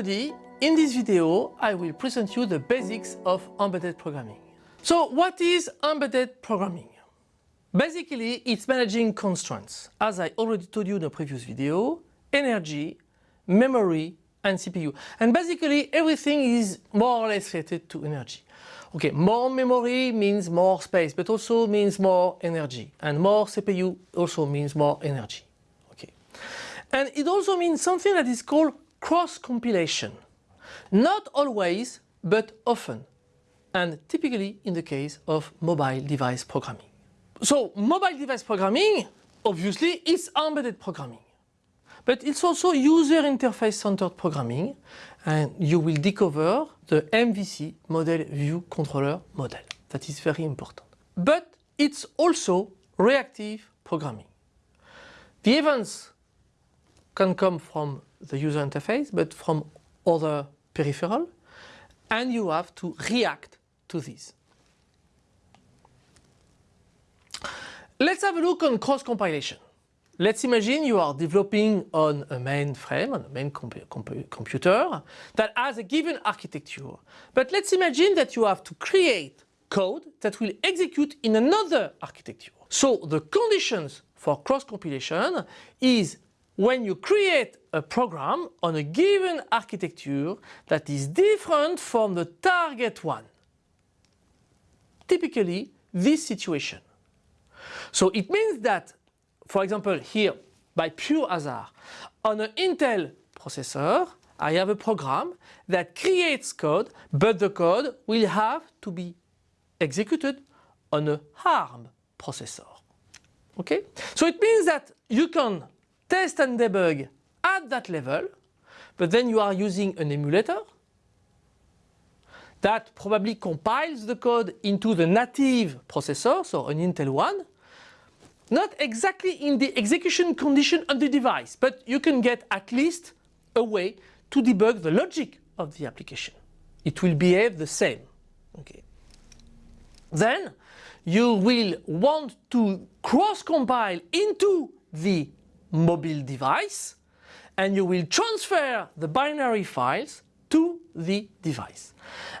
everybody, in this video I will present you the basics of embedded programming. So what is embedded programming? Basically it's managing constraints, as I already told you in a previous video, energy, memory and CPU. And basically everything is more or less related to energy. Okay, more memory means more space, but also means more energy. And more CPU also means more energy. Okay. And it also means something that is called cross-compilation. Not always, but often. And typically in the case of mobile device programming. So mobile device programming, obviously, is embedded programming. But it's also user interface centered programming and you will discover the MVC model view controller model. That is very important. But it's also reactive programming. The events can come from the user interface, but from other peripheral, and you have to react to this. Let's have a look on cross-compilation. Let's imagine you are developing on a mainframe, on a main comp comp computer that has a given architecture. But let's imagine that you have to create code that will execute in another architecture. So the conditions for cross-compilation is when you create a program on a given architecture that is different from the target one. Typically this situation. So it means that, for example here by pure hazard, on an Intel processor I have a program that creates code but the code will have to be executed on a ARM processor. Okay? So it means that you can test and debug at that level, but then you are using an emulator that probably compiles the code into the native processor, so an Intel one, not exactly in the execution condition on the device, but you can get at least a way to debug the logic of the application. It will behave the same. Okay. Then you will want to cross-compile into the mobile device and you will transfer the binary files to the device.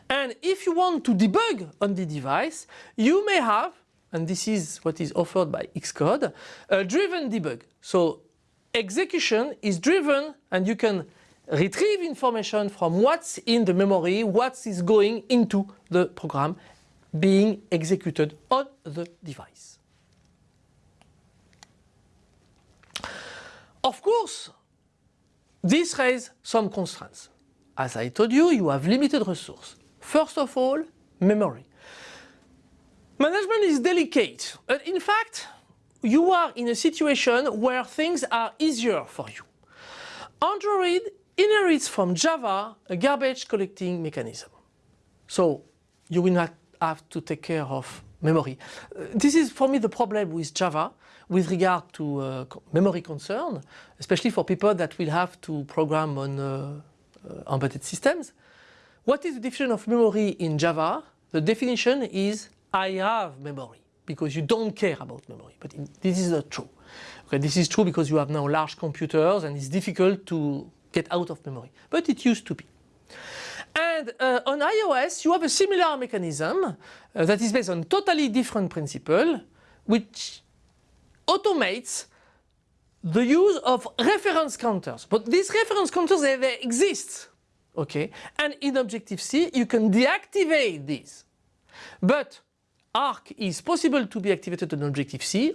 And if you want to debug on the device, you may have, and this is what is offered by Xcode, a driven debug. So execution is driven and you can retrieve information from what's in the memory, what is going into the program being executed on the device. Of course, this raises some constraints. As I told you, you have limited resource. First of all, memory. Management is delicate, but in fact, you are in a situation where things are easier for you. Android inherits from Java a garbage collecting mechanism. So you will not have to take care of memory. Uh, this is for me the problem with Java with regard to uh, memory concern, especially for people that will have to program on uh, uh, embedded systems. What is the definition of memory in Java? The definition is I have memory because you don't care about memory. But in, this is not true. Okay, this is true because you have now large computers and it's difficult to get out of memory. But it used to be. And uh, on iOS you have a similar mechanism uh, that is based on totally different principle which automates the use of reference counters. But these reference counters, they, they exist. Okay, and in Objective-C you can deactivate these. But ARC is possible to be activated on Objective-C.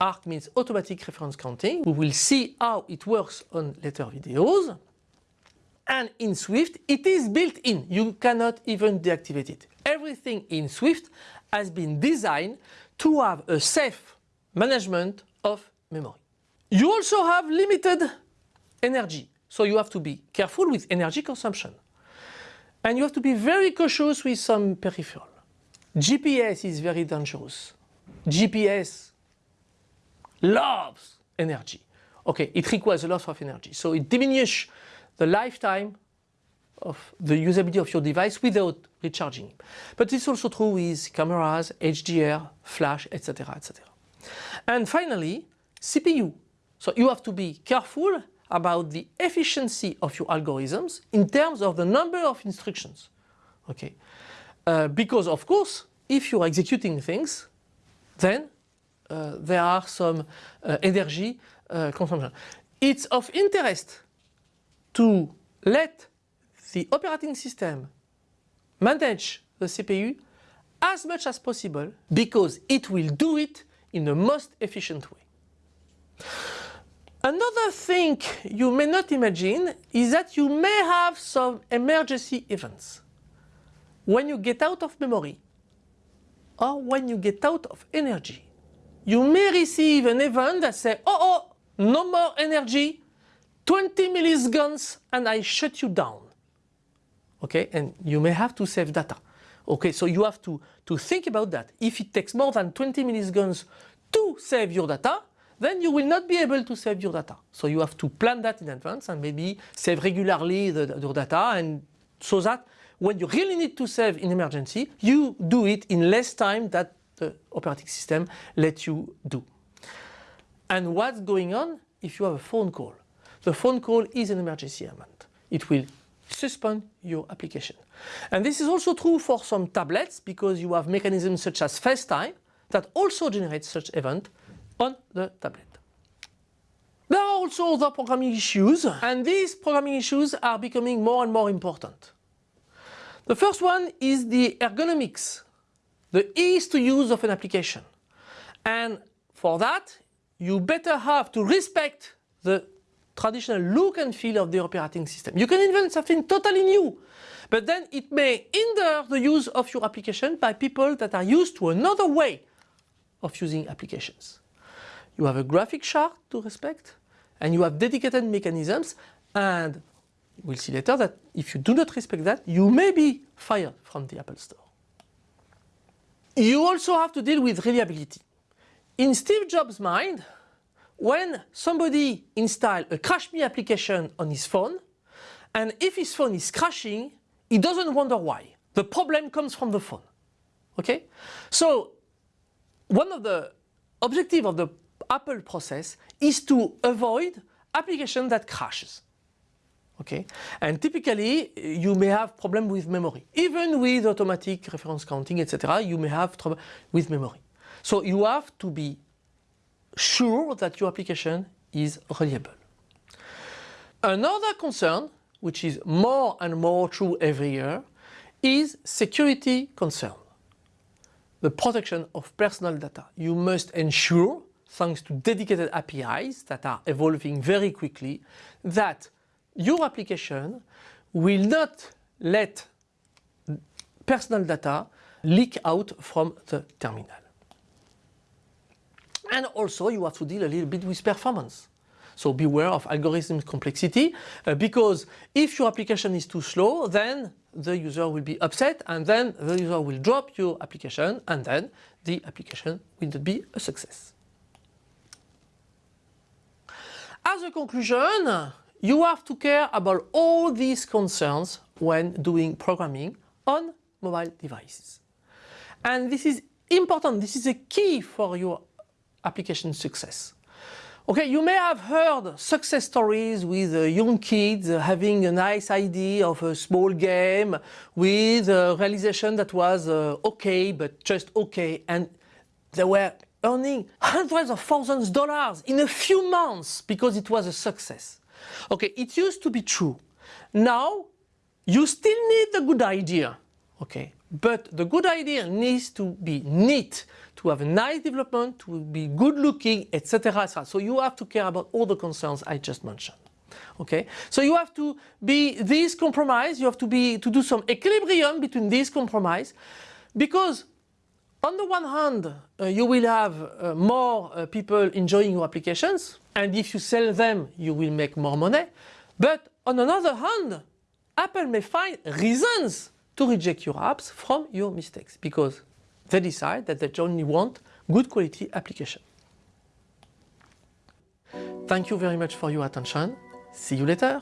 ARC means automatic reference counting. We will see how it works on later videos. And in Swift it is built in. You cannot even deactivate it. Everything in Swift has been designed to have a safe management of memory. You also have limited energy, so you have to be careful with energy consumption. And you have to be very cautious with some peripheral. GPS is very dangerous. GPS loves energy. Okay, it requires a lot of energy, so it diminishes the lifetime of the usability of your device without recharging. But it's also true with cameras, HDR, flash, etc. etc. And finally, CPU. So you have to be careful about the efficiency of your algorithms in terms of the number of instructions. Okay, uh, because of course, if you're executing things, then uh, there are some uh, energy uh, consumption. It's of interest to let the operating system manage the CPU as much as possible because it will do it in the most efficient way. Another thing you may not imagine is that you may have some emergency events. When you get out of memory or when you get out of energy, you may receive an event that says, oh, oh, no more energy, 20 milliseconds and I shut you down. Okay, and you may have to save data. Okay, so you have to, to think about that. If it takes more than 20 milliseconds to save your data, then you will not be able to save your data. So you have to plan that in advance and maybe save regularly the, your data and so that when you really need to save in emergency, you do it in less time that the operating system lets you do. And what's going on if you have a phone call? The phone call is an emergency event. It will suspend your application. And this is also true for some tablets because you have mechanisms such as FaceTime that also generate such event on the tablet. There are also other programming issues and these programming issues are becoming more and more important. The first one is the ergonomics, the ease to use of an application. And for that you better have to respect the traditional look and feel of the operating system. You can invent something totally new, but then it may hinder the use of your application by people that are used to another way of using applications. You have a graphic chart to respect and you have dedicated mechanisms and we'll see later that if you do not respect that, you may be fired from the Apple Store. You also have to deal with reliability. In Steve Jobs' mind, when somebody install a Crash Me application on his phone, and if his phone is crashing, he doesn't wonder why. The problem comes from the phone. Okay? So one of the objectives of the Apple process is to avoid application that crashes. Okay, and typically you may have problem with memory. Even with automatic reference counting, etc., you may have trouble with memory. So you have to be sure that your application is reliable. Another concern, which is more and more true every year, is security concern. The protection of personal data. You must ensure, thanks to dedicated APIs that are evolving very quickly, that your application will not let personal data leak out from the terminal. And also you have to deal a little bit with performance. So beware of algorithm complexity uh, because if your application is too slow then the user will be upset and then the user will drop your application and then the application will not be a success. As a conclusion, you have to care about all these concerns when doing programming on mobile devices. And this is important, this is a key for your application success. Okay, you may have heard success stories with uh, young kids uh, having a nice idea of a small game with a realization that was uh, okay, but just okay, and they were earning hundreds of thousands of dollars in a few months because it was a success. Okay, it used to be true. Now, you still need a good idea, okay, but the good idea needs to be neat, to have a nice development, to be good looking, etc. So you have to care about all the concerns I just mentioned. Okay, so you have to be this compromise, you have to be to do some equilibrium between this compromise because on the one hand, uh, you will have uh, more uh, people enjoying your applications, and if you sell them, you will make more money. But on another hand, Apple may find reasons to reject your apps from your mistakes because they decide that they only want good quality application. Thank you very much for your attention. See you later.